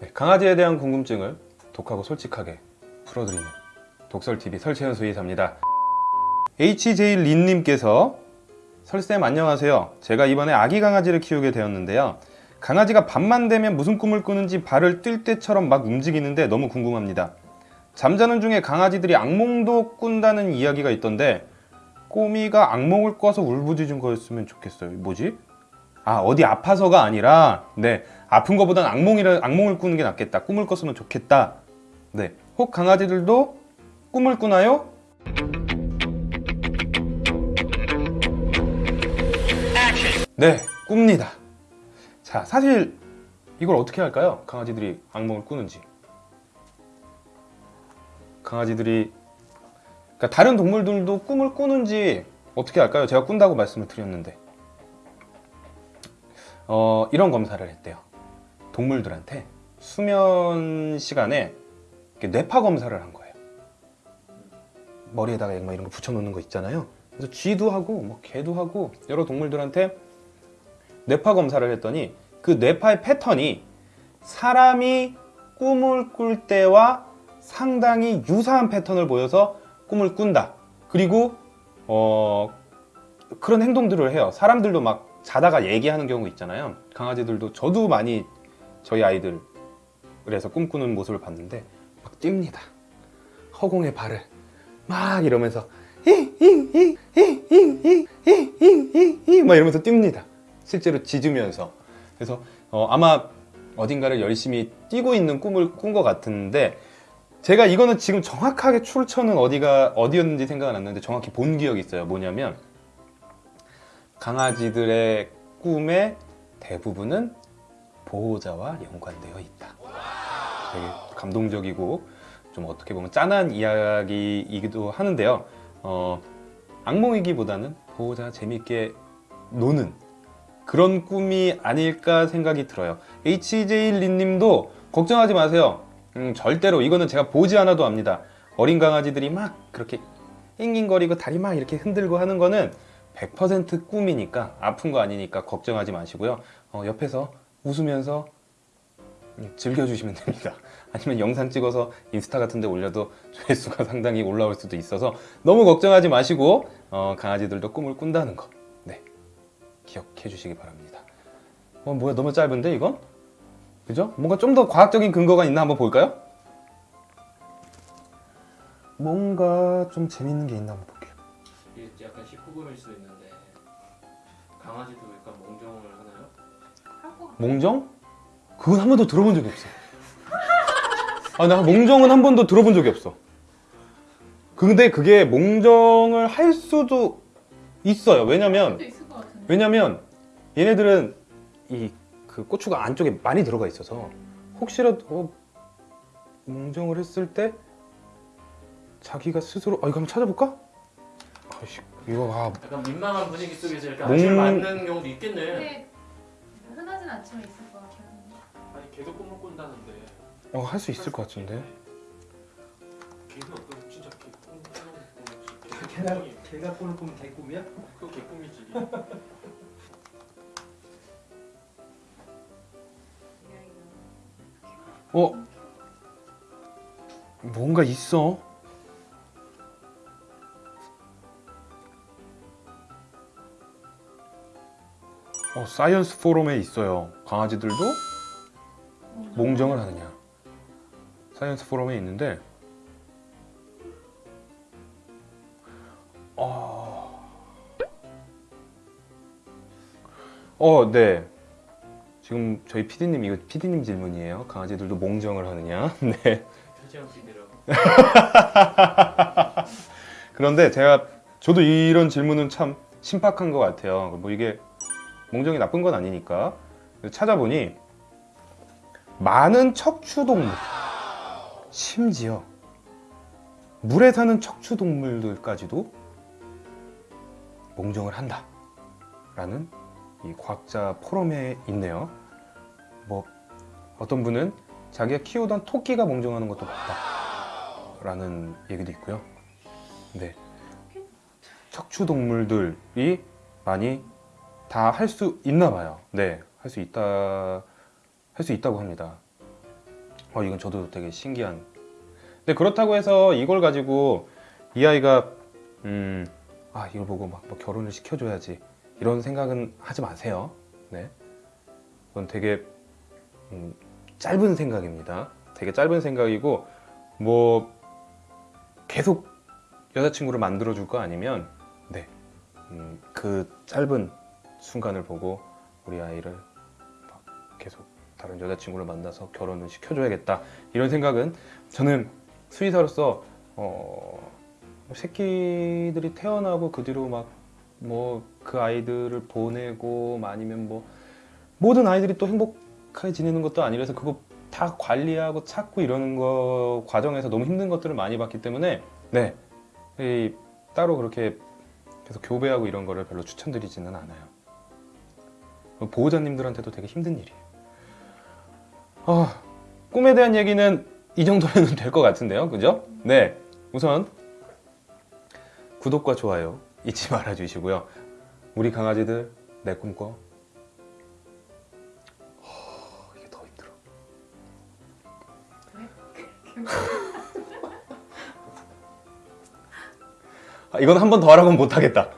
네, 강아지에 대한 궁금증을 독하고 솔직하게 풀어드리는 독설TV 설채연 수의사입니다. HJ 린님께서 설쌤 안녕하세요. 제가 이번에 아기 강아지를 키우게 되었는데요. 강아지가 밤만 되면 무슨 꿈을 꾸는지 발을 뛸 때처럼 막 움직이는데 너무 궁금합니다. 잠자는 중에 강아지들이 악몽도 꾼다는 이야기가 있던데 꼬미가 악몽을 꿔서 울부짖은 거였으면 좋겠어요. 뭐지? 아 어디 아파서가 아니라 네 아픈 거보단 악몽이라 악몽을 꾸는 게 낫겠다. 꿈을 꿨으면 좋겠다. 네. 혹 강아지들도 꿈을 꾸나요? 네, 꿉니다. 자, 사실 이걸 어떻게 할까요? 강아지들이 악몽을 꾸는지. 강아지들이 그러니까 다른 동물들도 꿈을 꾸는지 어떻게 할까요? 제가 꾼다고 말씀을 드렸는데 어, 이런 검사를 했대요. 동물들한테 수면 시간에 뇌파 검사를 한 거예요. 머리에다가 막 이런 거 붙여놓는 거 있잖아요. 그래서 쥐도 하고 뭐 개도 하고 여러 동물들한테 뇌파 검사를 했더니 그 뇌파의 패턴이 사람이 꿈을 꿀 때와 상당히 유사한 패턴을 보여서 꿈을 꾼다. 그리고 어 그런 행동들을 해요. 사람들도 막 자다가 얘기하는 경우 있잖아요. 강아지들도 저도 많이 저희 아이들 그래서 꿈꾸는 모습을 봤는데 막 뜁니다. 허공에 발을 막 이러면서 막 이러면서 뜁니다. 실제로 짖으면서. 그래서 어, 아마 어딘가를 열심히 뛰고 있는 꿈을 꾼 것 같은데 제가 이거는 지금 정확하게 출처는 어디가 어디였는지 생각은 안 나는데 정확히 본 기억이 있어요. 뭐냐면 강아지들의 꿈의 대부분은 보호자와 연관되어 있다. 되게 감동적이고 좀 어떻게 보면 짠한 이야기이기도 하는데요. 어, 악몽이기보다는 보호자가 재밌게 노는 그런 꿈이 아닐까 생각이 들어요. HJ 린님도 걱정하지 마세요. 음, 절대로 이거는 제가 보지 않아도 압니다. 어린 강아지들이 막 그렇게 낑낑거리고 다리 막 이렇게 흔들고 하는 거는 100% 꿈이니까 아픈 거 아니니까 걱정하지 마시고요. 어, 옆에서 웃으면서 음, 즐겨주시면 됩니다. 아니면 영상 찍어서 인스타 같은 데 올려도 조회수가 상당히 올라올 수도 있어서 너무 걱정하지 마시고 어, 강아지들도 꿈을 꾼다는 거 네, 기억해 주시기 바랍니다. 어, 뭐야 너무 짧은데 이건? 그죠? 뭔가 좀 더 과학적인 근거가 있나 한번 볼까요? 뭔가 좀 재밌는 게 있나 한번 볼게요. 이게 약간 19금일 수도 있는데 강아지도 약간 몽정을 하나요? 몽정? 그건 한 번도 들어본 적이 없어. 아, 나 몽정은 한 번도 들어본 적이 없어. 근데 그게 몽정을 할 수도 있어요. 왜냐면. 왜냐면 얘네들은 이 그 고추가 안쪽에 많이 들어가 있어서 혹시라도 어, 몽정을 했을 때 자기가 스스로 아 이거 한번 찾아볼까? 이거 아 약간 민망한 분위기 속에서 이렇게 몽- 아침을 맞는 경우도 있겠네. 근데 흔하진 않지만 있을 것 같아요. 아니 걔도 꿈을 꾼다는데. 어, 할 수 있을 것 같은데 걔는 어떤 진짜 걔 꿈, 꿈을 걔가 걔가 꿈을 꾸면 개 꿈이야? 그거 걔 꿈이지. 어 뭔가 있어 어 science forum에 있어요 강아지들도 몽정을 하느냐 science forum에 있는데 어... 어, 네. 지금 저희 PD님 이거 PD님 질문이에요. 강아지들도 몽정을 하느냐? 네. 그런데 제가 저도 이런 질문은 참 신박한 것 같아요. 뭐 이게 몽정이 나쁜 건 아니니까 찾아보니 많은 척추동물 심지어 물에 사는 척추동물들까지도 몽정을 한다 라는 이 과학자 포럼에 있네요. 뭐 어떤 분은 자기가 키우던 토끼가 몽정하는 것도 봤다라는 얘기도 있고요. 네. 척추동물들이 많이 다 할 수 있나 봐요. 네. 할 수 있다 할 수 있다고 합니다. 어, 이건 저도 되게 신기한. 근데 그렇다고 해서 이걸 가지고 이 아이가 음, 아 이걸 보고 막, 뭐 결혼을 시켜줘야지 이런 생각은 하지 마세요. 네, 그건 되게 음, 짧은 생각입니다. 되게 짧은 생각이고 뭐 계속 여자친구를 만들어 줄 거 아니면 네, 음, 그 짧은 순간을 보고 우리 아이를 막 계속 다른 여자친구를 만나서 결혼을 시켜줘야겠다 이런 생각은 저는 수의사로서 어, 새끼들이 태어나고 그 뒤로 막 뭐 그 아이들을 보내고 뭐 아니면 뭐 모든 아이들이 또 행복하게 지내는 것도 아니라서 그거 다 관리하고 찾고 이러는 거 과정에서 너무 힘든 것들을 많이 봤기 때문에 네 이, 따로 그렇게 계속 교배하고 이런 거를 별로 추천드리지는 않아요. 보호자님들한테도 되게 힘든 일이에요. 아, 꿈에 대한 얘기는 이 정도면 될 것 같은데요, 그죠? 네, 우선 구독과 좋아요 잊지 말아 주시고요. 우리 강아지들 내 꿈꿔. 아, 이건 한 번 더 하라고는 못 하겠다.